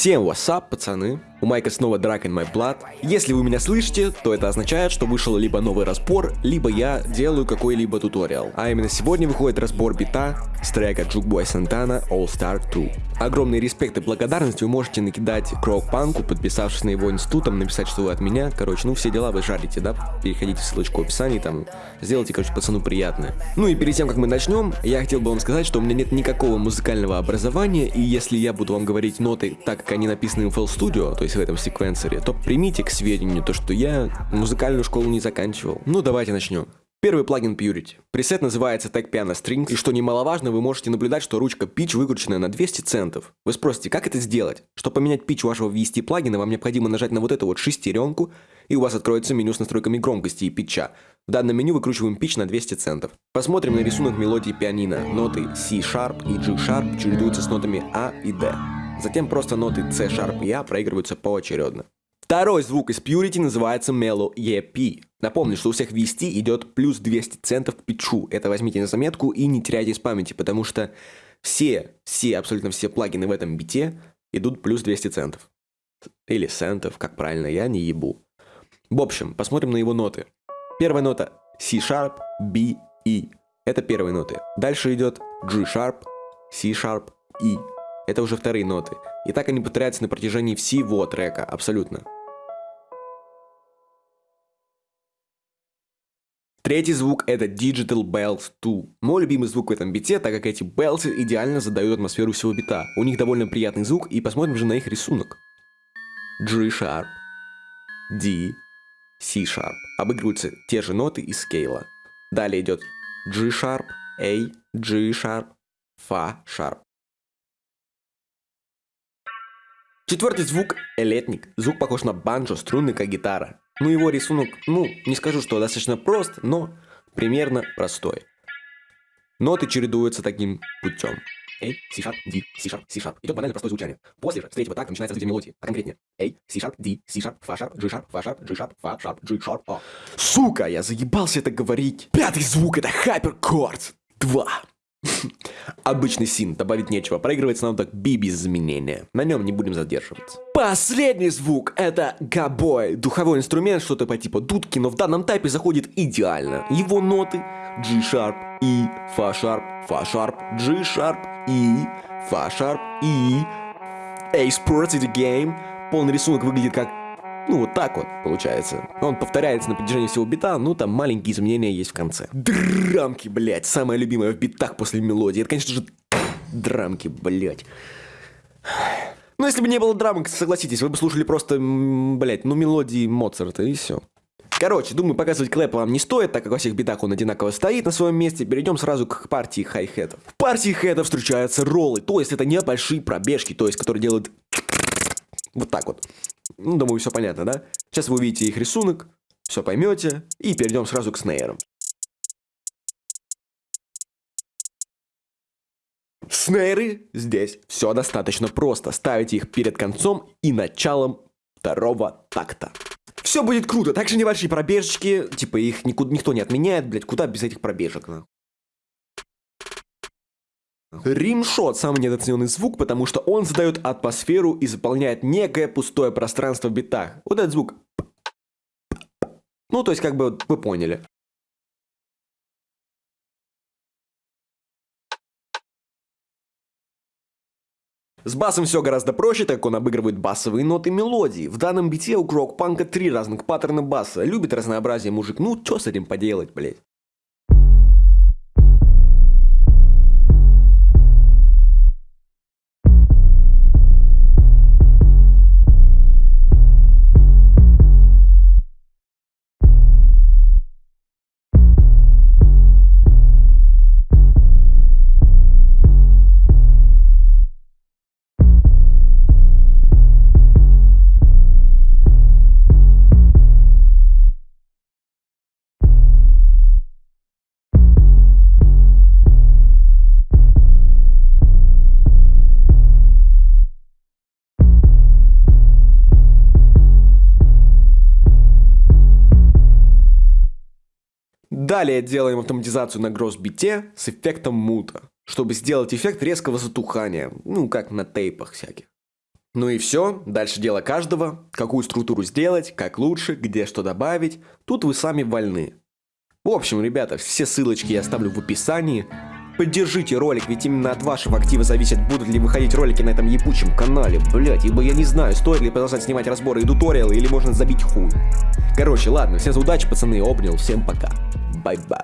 Всем what's пацаны? У Майка снова Drag in My Blood. Если вы меня слышите, то это означает, что вышел либо новый разбор, либо я делаю какой-либо туториал. А именно сегодня выходит разбор бита с трека Jukeboy Santana All Star 2. Огромный респект и благодарность вы можете накидать Крок Панку, подписавшись на его институтом, написать, что вы от меня. Короче, ну все дела вы жарите, да? Переходите в ссылочку в описании, там, сделайте, короче, пацану приятное. Ну и перед тем, как мы начнем, я хотел бы вам сказать, что у меня нет никакого музыкального образования, и если я буду вам говорить ноты так, как они написаны в FL Studio, то есть в этом секвенсоре, то примите к сведению то, что я музыкальную школу не заканчивал. Ну, давайте начнем. Первый плагин Purity. Пресет называется Tag Piano Strings, и что немаловажно, вы можете наблюдать, что ручка pitch выкручена на 200 центов. Вы спросите, как это сделать? Чтобы поменять pitch вашего VST плагина, вам необходимо нажать на вот эту вот шестеренку, и у вас откроется меню с настройками громкости и питча. В данном меню выкручиваем pitch на 200 центов. Посмотрим на рисунок мелодии пианино. Ноты C-Sharp и G-Sharp чередуются с нотами A и D. Затем просто ноты C Sharp и A проигрываются поочередно. Второй звук из Purity называется Mellow EP. Напомню, что у всех VST идет плюс 200 центов к питчу. Это возьмите на заметку и не теряйте из памяти, потому что все, все, абсолютно все плагины в этом бите идут плюс 200 центов. Или центов, как правильно, я не ебу. В общем, посмотрим на его ноты. Первая нота C-Sharp, B, E. Это первые ноты. Дальше идет G-Sharp, C-Sharp, E. Это уже вторые ноты. И так они повторяются на протяжении всего трека, абсолютно. Третий звук это Digital Bells 2. Мой любимый звук в этом бите, так как эти bells идеально задают атмосферу всего бита. У них довольно приятный звук, и посмотрим же на их рисунок. G-Sharp, D, C-Sharp. Обыгрываются те же ноты из скейла. Далее идет G-Sharp, A, G-Sharp, Fa-Sharp. Четвертый звук – элетник. Звук похож на банджо, струнный как гитара. Ну его рисунок, ну, не скажу, что достаточно прост, но примерно простой. Ноты чередуются таким путем. A, C-Sharp, D, C-Sharp, C-Sharp. Идет банально простое звучание. После же, с третьего такта начинается развитие мелодии, а конкретнее. A, C-Sharp, D, C-Sharp, Fa-Sharp, G-Sharp, Fa-Sharp, G-Sharp, Fa-Sharp, G-Sharp, A. Сука, я заебался это говорить. Пятый звук это Hyperchords 2. Обычный син, добавить нечего, проигрывается нам так би без изменения. На нем не будем задерживаться. Последний звук это габой. Духовой инструмент, что-то по типу дудки, но в данном тайпе заходит идеально. Его ноты G-sharp, E, Fa-sharp, Fa-sharp, G-sharp, E, Fa-sharp, E. A Sports the Game. Полный рисунок выглядит как ну, вот так вот получается. Он повторяется на протяжении всего бита, ну, там маленькие изменения есть в конце. Драмки, блядь, самое любимое в битах после мелодии. Это, конечно же, драмки, блядь. Ну, если бы не было драмок, согласитесь, вы бы слушали просто, блядь, ну, мелодии Моцарта и все. Короче, думаю, показывать клэп вам не стоит, так как во всех битах он одинаково стоит на своем месте. Перейдем сразу к партии хай-хетов. В партии хетов встречаются роллы, то есть это небольшие пробежки, то есть которые делают вот так вот. Ну, думаю, все понятно, да? Сейчас вы увидите их рисунок, все поймете, и перейдем сразу к снейрам. Снейры здесь все достаточно просто. Ставите их перед концом и началом второго такта. Все будет круто. Также небольшие пробежечки, типа их никуда, никто не отменяет, блять, куда без этих пробежек, нахуй. Римшот – самый недооцененный звук, потому что он задает атмосферу и заполняет некое пустое пространство в битах. Вот этот звук. Ну, то есть, как бы, вы поняли. С басом все гораздо проще, так как он обыгрывает басовые ноты мелодии. В данном бите у Крок-панка три разных паттерна баса. Любит разнообразие мужик, ну что с этим поделать, блять. Далее делаем автоматизацию на гроссбите с эффектом мута, чтобы сделать эффект резкого затухания, ну как на тейпах всяких. Ну и все, дальше дело каждого, какую структуру сделать, как лучше, где что добавить, тут вы сами вольны. В общем, ребята, все ссылочки я оставлю в описании. Поддержите ролик, ведь именно от вашего актива зависит, будут ли выходить ролики на этом ебучем канале, блять, ибо я не знаю, стоит ли продолжать снимать разборы и туториалы, или можно забить хуй. Короче, ладно, всем удачи, пацаны, обнял, всем пока. Bye bye.